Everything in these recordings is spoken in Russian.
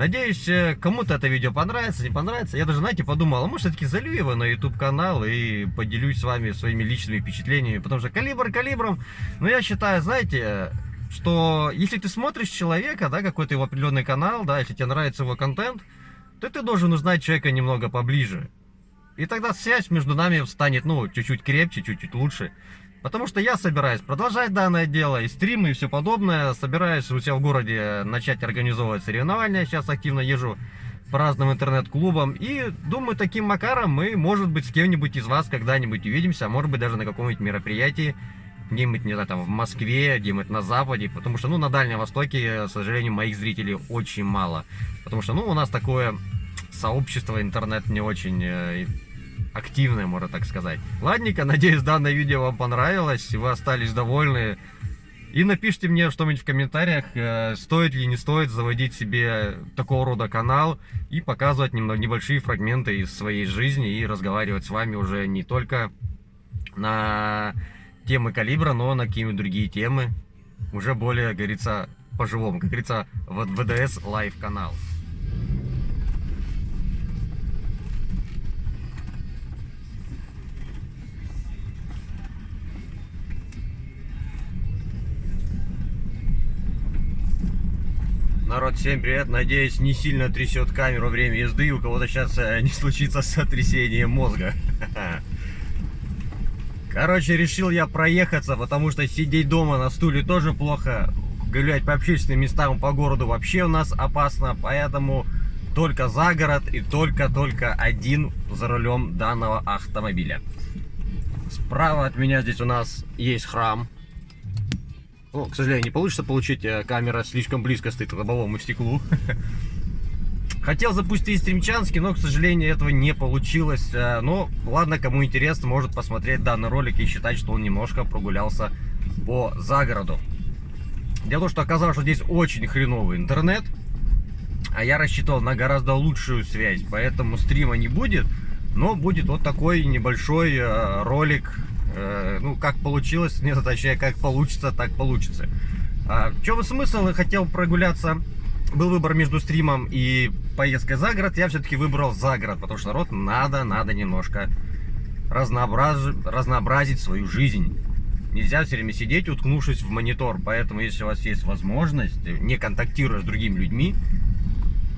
Надеюсь, э, кому-то это видео понравится, не понравится. Я даже, знаете, подумал, а может, все-таки залью его на YouTube-канал и поделюсь с вами своими личными впечатлениями. Потому что калибр калибром, но я считаю, знаете, что если ты смотришь человека, да, какой-то его определенный канал, да, если тебе нравится его контент, то ты должен узнать человека немного поближе. И тогда связь между нами станет, ну, чуть-чуть крепче, чуть-чуть лучше. Потому что я собираюсь продолжать данное дело, и стримы, и все подобное. Собираюсь у себя в городе начать организовывать соревнования. Сейчас активно езжу по разным интернет-клубам. И думаю, таким макаром мы, может быть, с кем-нибудь из вас когда-нибудь увидимся. А может быть, даже на каком-нибудь мероприятии. Где-нибудь, не знаю, там в Москве, где-нибудь на Западе. Потому что, ну, на Дальнем Востоке, к сожалению, моих зрителей очень мало. Потому что, ну, у нас такое сообщество интернет не очень э, активная, можно так сказать. Ладненько, надеюсь, данное видео вам понравилось, вы остались довольны. И напишите мне что-нибудь в комментариях, э, стоит ли не стоит заводить себе такого рода канал и показывать немного небольшие фрагменты из своей жизни и разговаривать с вами уже не только на темы калибра, но на какие-нибудь другие темы, уже более, говорится, по-живому, как говорится, в ВДС live канал. Народ, всем привет. Надеюсь, не сильно трясет камеру время езды, у кого-то сейчас э, не случится сотрясение мозга. Короче, решил я проехаться, потому что сидеть дома на стуле тоже плохо. Гулять по общественным местам по городу вообще у нас опасно, поэтому только за город и только-только один за рулем данного автомобиля. Справа от меня здесь у нас есть храм, ну, к сожалению, не получится получить, э, камера слишком близко стоит к лобовому стеклу. Хотел запустить стримчанский, но, к сожалению, этого не получилось. Э, но, ладно, кому интересно, может посмотреть данный ролик и считать, что он немножко прогулялся по загороду. Дело в том, что оказалось, что здесь очень хреновый интернет. А я рассчитывал на гораздо лучшую связь, поэтому стрима не будет. Но будет вот такой небольшой э, ролик ну, как получилось, не точнее, как получится, так получится. А, в чем смысл? Я хотел прогуляться. Был выбор между стримом и поездкой за город. Я все-таки выбрал за город, потому что народ надо, надо немножко разнообраз... разнообразить свою жизнь. Нельзя все время сидеть, уткнувшись в монитор. Поэтому, если у вас есть возможность, не контактируя с другими людьми,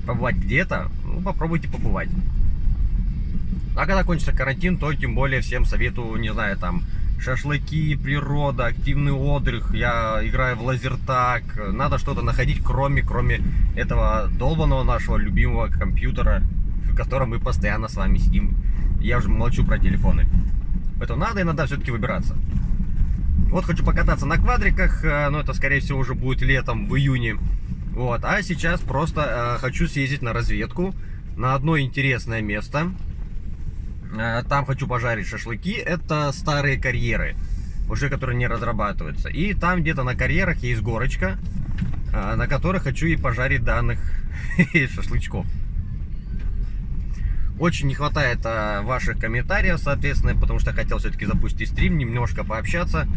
побывать где-то, ну, попробуйте побывать. А когда кончится карантин, то тем более всем советую, не знаю, там, шашлыки, природа, активный отдых, я играю в лазертак, надо что-то находить, кроме, кроме этого долбанного нашего любимого компьютера, в котором мы постоянно с вами сидим. Я уже молчу про телефоны. Поэтому надо иногда все-таки выбираться. Вот хочу покататься на квадриках, э, но это, скорее всего, уже будет летом, в июне. Вот, а сейчас просто э, хочу съездить на разведку на одно интересное место. Э, там хочу пожарить шашлыки. Это старые карьеры, уже которые не разрабатываются. И там где-то на карьерах есть горочка, э, на которой хочу и пожарить данных шашлычков. Очень не хватает а, ваших комментариев, соответственно, потому что хотел все-таки запустить стрим, немножко пообщаться.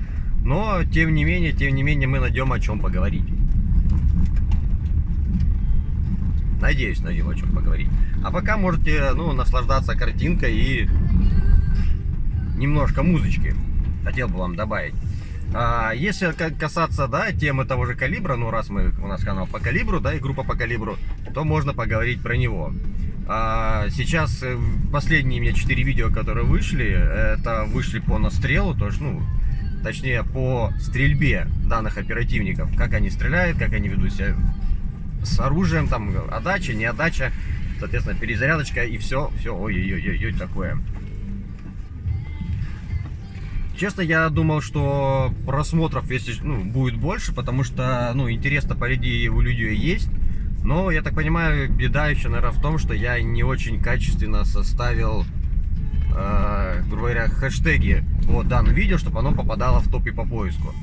Но, тем не менее, тем не менее, мы найдем о чем поговорить. Надеюсь, найдем о чем поговорить. А пока можете, ну, наслаждаться картинкой и немножко музычки. Хотел бы вам добавить. А, если касаться, да, темы того же калибра, ну, раз мы, у нас канал по калибру, да, и группа по калибру, то можно поговорить про него. А, сейчас э, последние у меня 4 видео, которые вышли, это вышли по настрелу, то есть, ну, точнее, по стрельбе данных оперативников. Как они стреляют, как они ведут себя с оружием, там, отдача, не отдача, соответственно, перезарядочка и все, все, ой-ой-ой, такое. Честно, я думал, что просмотров если, ну, будет больше, потому что, ну, интерес-то, по идее, у людей есть. Но, я так понимаю, беда еще, наверное, в том, что я не очень качественно составил, э, грубо говоря, хэштеги вот данное видео, чтобы оно попадало в топе по поиску.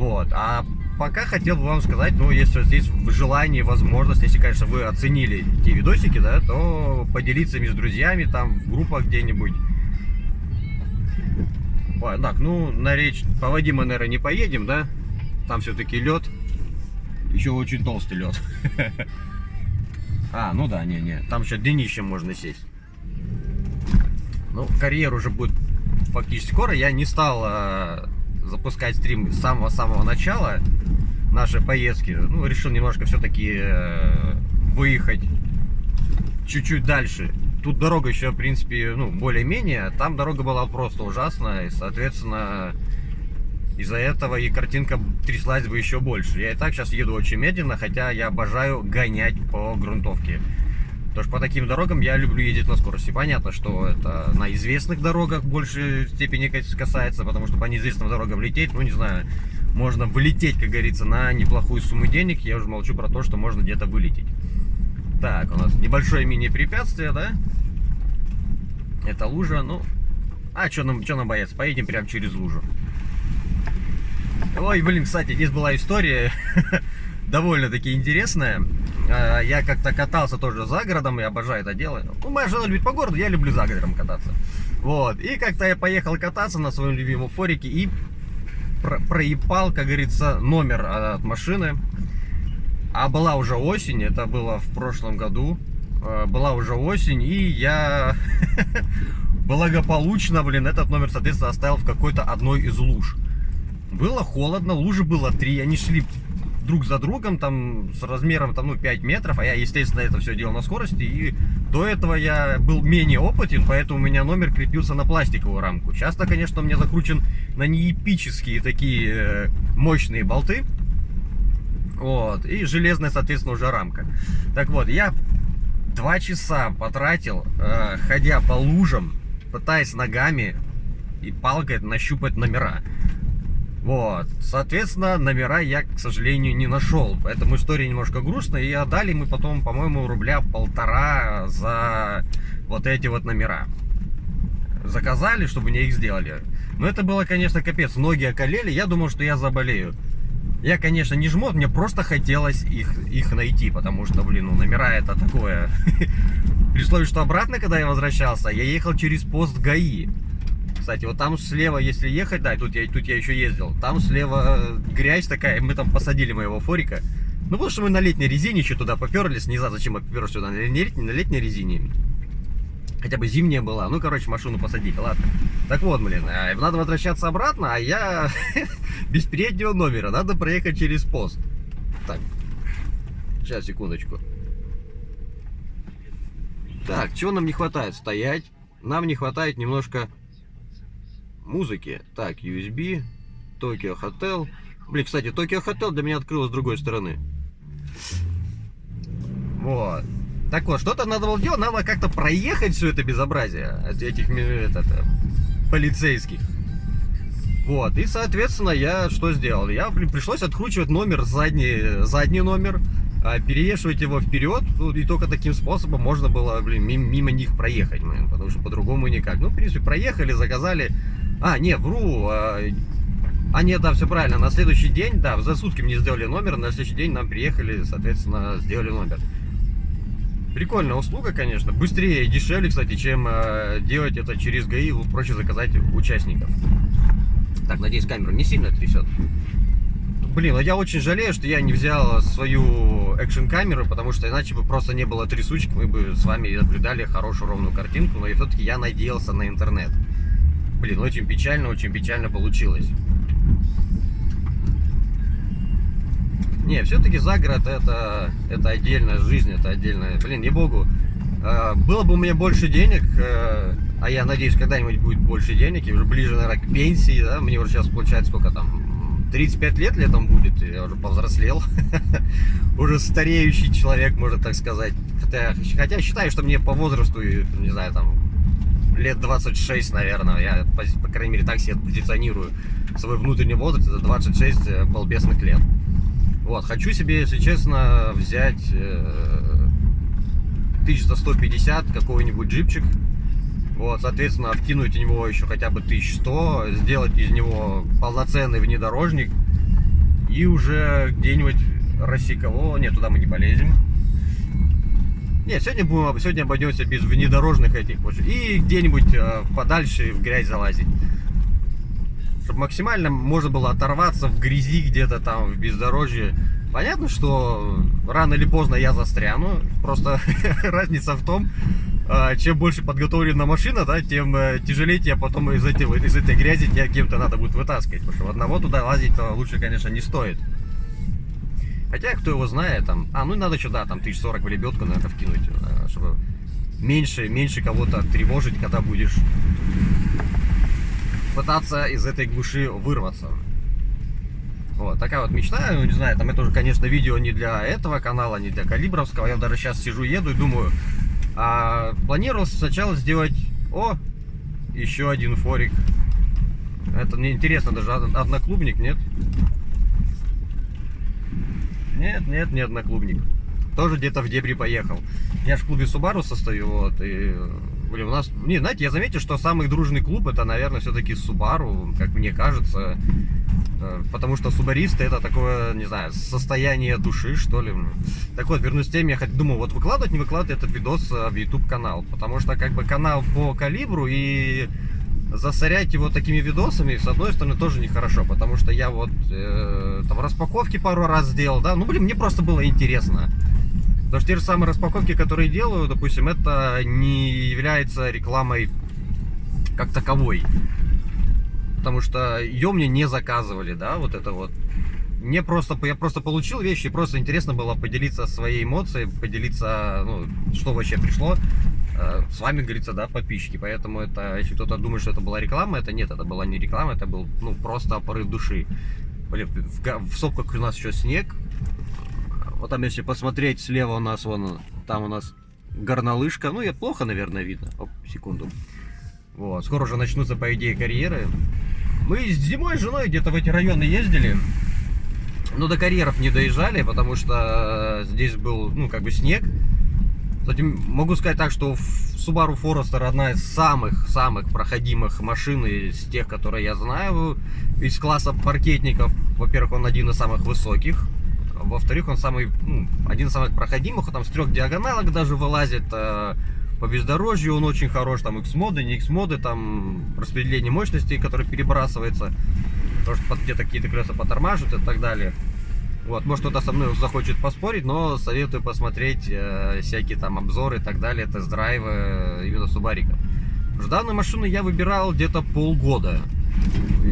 Вот. А пока хотел бы вам сказать, ну, если здесь желание, возможность, если, конечно, вы оценили те видосики, да, то поделиться ими с друзьями, там, в группах где-нибудь. Так, ну, на речь по воде мы, наверное, не поедем, да? Там все-таки лед. Еще очень толстый лед. А, ну да, не-не. Там еще днищем можно сесть. Ну, карьер уже будет фактически скоро. Я не стал э, запускать стрим с самого-самого начала нашей поездки. Ну, решил немножко все-таки э, выехать чуть-чуть дальше. Тут дорога еще, в принципе, ну, более-менее. Там дорога была просто ужасная. И, соответственно, из-за этого и картинка тряслась бы еще больше. Я и так сейчас еду очень медленно, хотя я обожаю гонять по грунтовке. Потому что по таким дорогам я люблю ездить на скорости. Понятно, что это на известных дорогах в большей степени касается, потому что по неизвестным дорогам лететь, ну не знаю, можно вылететь, как говорится, на неплохую сумму денег. Я уже молчу про то, что можно где-то вылететь. Так, у нас небольшое мини-препятствие, да? Это лужа, ну... А, что нам, что нам бояться? Поедем прямо через лужу. Ой, блин, кстати, здесь была история довольно-таки интересная. А, я как-то катался тоже за городом, я обожаю это дело. Ну, моя жена любит по городу, я люблю за городом кататься. Вот, и как-то я поехал кататься на своем любимом форике и про проебал, как говорится, номер от машины. А была уже осень, это было в прошлом году. А, была уже осень, и я благополучно, блин, этот номер, соответственно, оставил в какой-то одной из луж. Было холодно, лужи было три, они шли друг за другом, там, с размером, там, ну, 5 метров, а я, естественно, это все делал на скорости, и до этого я был менее опытен, поэтому у меня номер крепился на пластиковую рамку. Часто, конечно, у меня закручен на неэпические такие э, мощные болты, вот, и железная, соответственно, уже рамка. Так вот, я два часа потратил, э, ходя по лужам, пытаясь ногами и палкой нащупать номера. Вот, соответственно, номера я, к сожалению, не нашел. Поэтому история немножко грустная. И отдали мы потом, по-моему, рубля полтора за вот эти вот номера. Заказали, чтобы мне их сделали. Но это было, конечно, капец. Ноги околели. Я думал, что я заболею. Я, конечно, не жмот, мне просто хотелось их, их найти, потому что, блин, ну, номера это такое. При условии, что обратно, когда я возвращался, я ехал через пост ГАИ. Кстати, вот там слева, если ехать, да, тут я, тут я еще ездил, там слева э, грязь такая, мы там посадили моего форика. Ну, потому что мы на летней резине еще туда поперлись, не знаю, зачем мы поперлись сюда, на летней, на летней резине. Хотя бы зимняя была. Ну, короче, машину посадить, ладно. Так вот, блин, э, надо возвращаться обратно, а я без переднего номера. Надо проехать через пост. Так, сейчас, секундочку. Так, чего нам не хватает? Стоять. Нам не хватает немножко музыки. Так, USB, Tokyo Hotel. Блин, кстати, Tokyo Hotel для меня открылось с другой стороны. Вот. Так вот, что-то надо было делать, надо как-то проехать все это безобразие этих этот, полицейских. Вот, и, соответственно, я что сделал? Я пришлось откручивать номер, задний, задний номер, а перевешивать его вперед, ну, и только таким способом можно было, блин, мимо них проехать, блин, потому что по-другому никак. Ну, в принципе, проехали, заказали а, не, вру. А, нет, да, все правильно. На следующий день, да, за сутки мне сделали номер, на следующий день нам приехали, соответственно, сделали номер. Прикольная услуга, конечно. Быстрее и дешевле, кстати, чем э, делать это через ГАИ. Проще заказать участников. Так, надеюсь, камеру не сильно трясет. Блин, а я очень жалею, что я не взял свою экшн-камеру, потому что иначе бы просто не было трясучек, мы бы с вами наблюдали хорошую ровную картинку, но и все-таки я надеялся на интернет. Блин, очень печально, очень печально получилось. Не, все-таки загород это, это отдельная жизнь, это отдельная... Блин, не богу. Э, было бы у меня больше денег, э, а я надеюсь, когда-нибудь будет больше денег, и уже ближе, наверное, к пенсии, да, мне уже сейчас получается сколько там, 35 лет летом будет, я уже повзрослел, уже стареющий человек, можно так сказать. Хотя, хотя считаю, что мне по возрасту, не знаю, там, лет 26, наверное. Я, по, по крайней мере, так себе позиционирую свой внутренний возраст. Это 26 э, балбесных лет. Вот, хочу себе, если честно, взять э, 1150 какой-нибудь джипчик. Вот, соответственно, вкинуть в него еще хотя бы 1100, сделать из него полноценный внедорожник и уже где-нибудь рассекало. Нет, туда мы не полезем нет, сегодня, будем, сегодня обойдемся без внедорожных этих. И где-нибудь э, подальше в грязь залазить. Чтобы максимально можно было оторваться в грязи где-то там, в бездорожье. Понятно, что рано или поздно я застряну. Просто разница в том, а, чем больше подготовлена машина, да, тем э, тяжелее тебе потом из, этой, из этой грязи тебя кем-то надо будет вытаскивать. Потому что одного туда лазить лучше, конечно, не стоит. Хотя, кто его знает, там... А, ну надо сюда, там, тысяч сорок в лебедку, наверное, вкинуть, э, чтобы меньше, меньше кого-то тревожить, когда будешь пытаться из этой глуши вырваться. Вот, такая вот мечта, ну, не знаю, там это уже, конечно, видео не для этого канала, не для Калибровского. Я даже сейчас сижу, еду и думаю, а планировал сначала сделать... О, еще один форик. Это мне интересно, даже одноклубник, нет? Нет, нет, не одноклубник. Тоже где-то в дебри поехал. Я же в клубе Субару состою, вот, и... Блин, у нас... Не, знаете, я заметил, что самый дружный клуб, это, наверное, все-таки Субару, как мне кажется. Э, потому что субаристы это такое, не знаю, состояние души, что ли. Так вот, вернусь к теме, я думаю, вот выкладывать, не выкладывать этот видос э, в YouTube канал. Потому что как бы канал по калибру и засорять его такими видосами, с одной стороны, тоже нехорошо, потому что я вот э, там распаковки пару раз сделал, да, ну, блин, мне просто было интересно. Потому что те же самые распаковки, которые делаю, допустим, это не является рекламой как таковой потому что ее мне не заказывали, да, вот это вот. Мне просто, я просто получил вещи, просто интересно было поделиться своей эмоцией, поделиться, ну, что вообще пришло. Э, с вами, говорится, да, подписчики. Поэтому это, если кто-то думает, что это была реклама, это нет, это была не реклама, это был, ну, просто порыв души. Блин, в, в сопках у нас еще снег. Вот там, если посмотреть, слева у нас, вон, там у нас горнолыжка. Ну, я плохо, наверное, видно. Оп, секунду. Вот, скоро уже начнутся, по идее, карьеры. Мы зимой с женой где-то в эти районы ездили. Но до карьеров не доезжали, потому что здесь был, ну, как бы снег. Кстати, могу сказать так, что Subaru Forester одна из самых-самых проходимых машин из тех, которые я знаю. Из класса паркетников, во-первых, он один из самых высоких. Во-вторых, он самый, ну, один из самых проходимых. Он там с трех диагоналок даже вылазит. Э, по бездорожью он очень хорош, там X-моды, не X-моды, там распределение мощностей, которое перебрасывается, потому что где-то какие-то колеса потормаживают и так далее. Вот, может кто-то со мной захочет поспорить, но советую посмотреть э, всякие там обзоры и так далее, тест-драйвы э, именно Субариков. Данную машину я выбирал где-то полгода.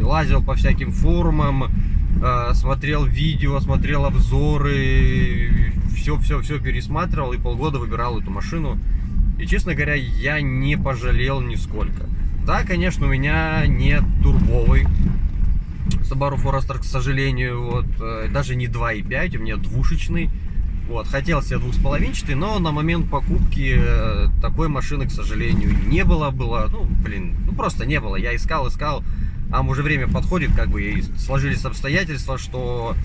Лазил по всяким форумам, э, смотрел видео, смотрел обзоры, все-все-все пересматривал и полгода выбирал эту машину. И, честно говоря, я не пожалел нисколько. Да, конечно, у меня нет турбовый Subaru Forester, к сожалению, вот, э, даже не 2.5, у меня двушечный. Вот, хотел себе двухсполовинчатый, но на момент покупки э, такой машины, к сожалению, не было. Было, ну, блин, ну просто не было. Я искал, искал, а уже время подходит, как бы, и сложились обстоятельства, что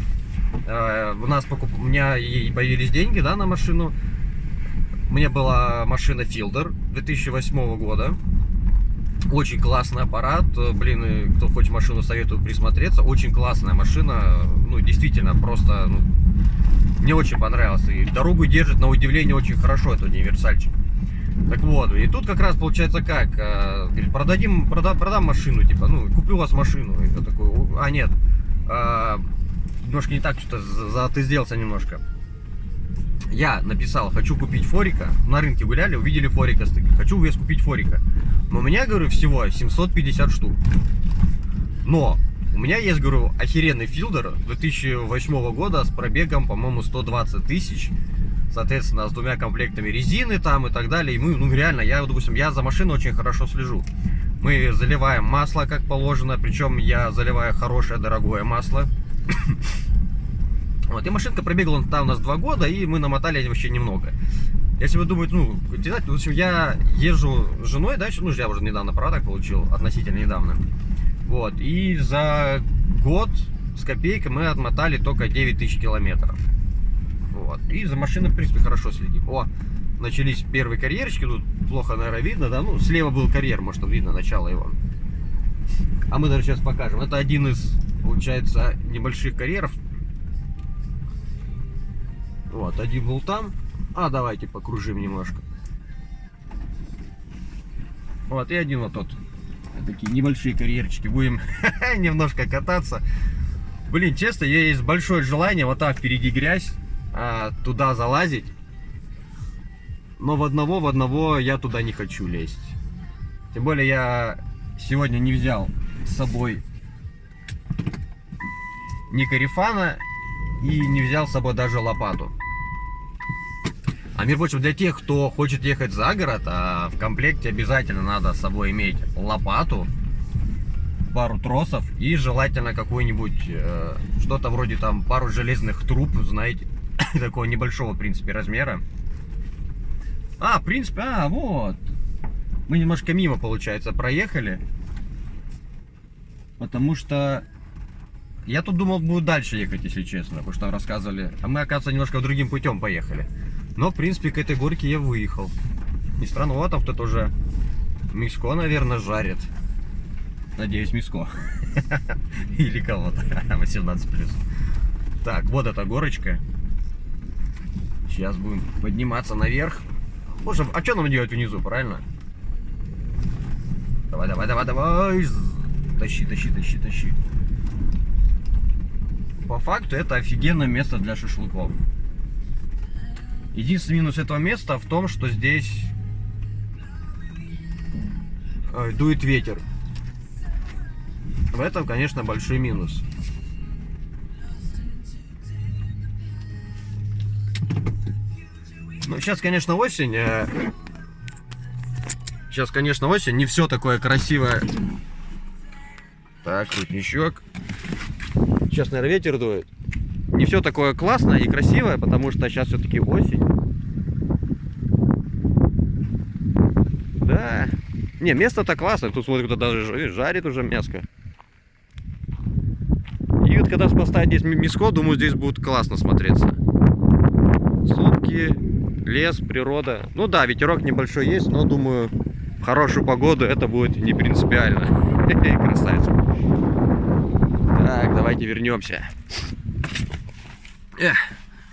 э, у нас покуп... у меня и появились деньги, да, на машину. Меня была машина Fielder 2008 года. Очень классный аппарат. Блин, кто хочет машину, советую присмотреться. Очень классная машина. Ну, действительно, просто... Ну, мне очень понравилось. И дорогу держит, на удивление, очень хорошо этот универсальчик. Так вот, и тут как раз получается как, э, говорит, продадим, прода, продам машину, типа, ну, куплю у вас машину. И я такой, а нет, э, немножко не так, что-то за ты сделался немножко я написал, хочу купить форика, на рынке гуляли, увидели форика, хочу вес купить форика. Но у меня, говорю, всего 750 штук. Но у меня есть, говорю, охеренный филдер 2008 года с пробегом, по-моему, 120 тысяч. Соответственно, с двумя комплектами резины там и так далее. И мы, ну реально, я, допустим, я за машиной очень хорошо слежу. Мы заливаем масло, как положено, причем я заливаю хорошее, дорогое масло. Вот, и машинка пробегала там у нас два года, и мы намотали вообще немного. Если вы думаете, ну, знаете, в общем, я езжу с женой, да, ну, я уже недавно права получил, относительно недавно. Вот, и за год с копейкой мы отмотали только 9 тысяч километров. Вот, и за машиной, в принципе, хорошо следим. О, начались первые карьерчики, тут плохо, наверное, видно, да, ну, слева был карьер, может, видно начало его. А мы даже сейчас покажем. Это один из, получается, небольших карьеров, вот, один был там. А, давайте покружим немножко. Вот, и один вот тот. Такие небольшие карьерчики. Будем немножко кататься. Блин, честно, есть большое желание вот так впереди грязь, а, туда залазить. Но в одного, в одного я туда не хочу лезть. Тем более я сегодня не взял с собой ни карифана и не взял с собой даже лопату. А между прочим, для тех, кто хочет ехать за город, а в комплекте обязательно надо с собой иметь лопату, пару тросов и желательно какой-нибудь, э, что-то вроде там пару железных труб, знаете, такого небольшого, в принципе, размера. А, в принципе, а, вот. Мы немножко мимо, получается, проехали. Потому что я тут думал, буду дальше ехать, если честно, потому что рассказывали. А мы, оказывается, немножко другим путем поехали. Но, в принципе, к этой горке я выехал. Не странно, вот там кто-то уже миско, наверное, жарит. Надеюсь, миско. Или кого-то. 18 плюс. Так, вот эта горочка. Сейчас будем подниматься наверх. Боже, а что нам делать внизу, правильно? Давай, давай, давай, давай. Тащи, тащи, тащи, тащи. По факту это офигенное место для шашлыков. Единственный минус этого места в том, что здесь э, дует ветер. В этом, конечно, большой минус. Ну, сейчас, конечно, осень. Э, сейчас, конечно, осень. Не все такое красивое. Так, ручничок. Сейчас, наверное, ветер дует. Не все такое классное и красивое, потому что сейчас все-таки осень. Да. Не, место-то классное. Тут, смотри, кто даже жарит уже мяско. И вот когда поставить здесь миско, думаю, здесь будет классно смотреться. Сутки, лес, природа. Ну да, ветерок небольшой есть, но думаю, в хорошую погоду это будет не принципиально. Красавец. Так, давайте вернемся. Эх,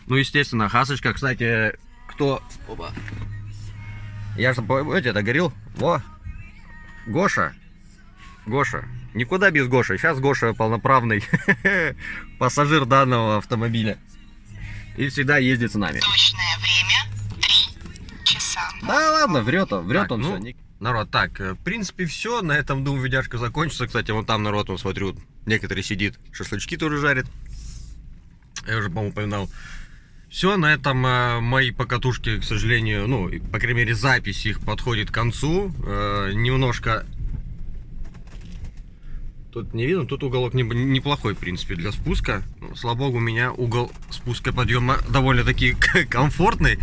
ну, естественно, хасочка, кстати, кто... Опа. Я же, помните, это говорил? Во, Гоша. Гоша. Никуда без Гоши. Сейчас Гоша полноправный пассажир данного автомобиля. И всегда ездит с нами. Точное время 3 часа. Да ладно, врет он, врет Так, он ну, все. Народ, так, э, в принципе, все. На этом, думаю, видяшка закончится. Кстати, вон там народ, он смотрю, некоторые сидит, шашлычки тоже жарит. Я уже, по-моему, упоминал. Все, на этом э, мои покатушки, к сожалению, ну, по крайней мере, запись их подходит к концу. Э, немножко... Тут не видно, тут уголок не- неплохой, в принципе, для спуска. Слава богу, у меня угол спуска подъема довольно-таки комфортный.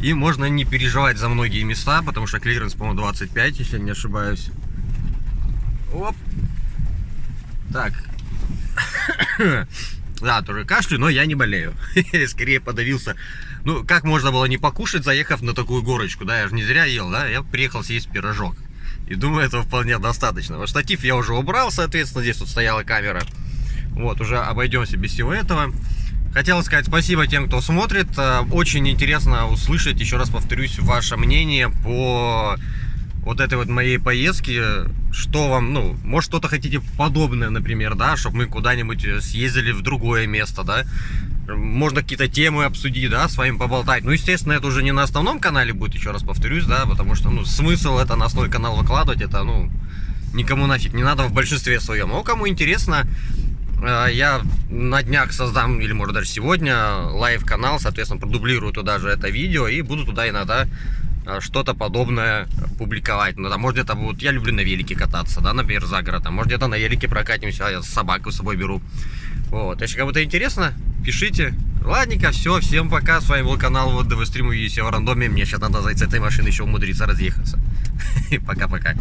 И можно не переживать за многие места, потому что клиренс, по-моему, 25, если не ошибаюсь. Оп. Так. Да, тоже кашлю, но я не болею. Скорее подавился. Ну, как можно было не покушать, заехав на такую горочку, да? Я же не зря ел, да? Я приехал съесть пирожок. И думаю, этого вполне достаточно. Вот штатив я уже убрал, соответственно, здесь вот стояла камера. Вот, уже обойдемся без всего этого. Хотел сказать спасибо тем, кто смотрит. Э, Очень интересно услышать, еще раз повторюсь, ваше мнение по вот этой вот моей поездке. Что вам, ну, может что-то хотите подобное, например, да, чтобы мы куда-нибудь э, съездили в другое место, да. Можно какие-то темы обсудить, да, с вами поболтать. Ну, естественно, это уже не на основном канале будет, еще раз повторюсь, да, потому что, ну, смысл это на основной канал выкладывать, это, ну, никому нафиг не надо в большинстве своем. Но кому интересно, Э, Я на днях создам, или может даже сегодня, live-канал, соответственно, продублирую туда же это видео и буду туда иногда что-то подобное публиковать. Ну, да, может где-то будут, я люблю на велике кататься, да, например, за городом. Может где-то на велике прокатимся, а я собаку с собой беру. Вот, если кому-то интересно, пишите. Ладненько, все, всем пока. С вами был канал вот ДВ Стрим, увидите в рандоме. Мне сейчас надо за этой машины еще умудриться разъехаться. Пока-пока.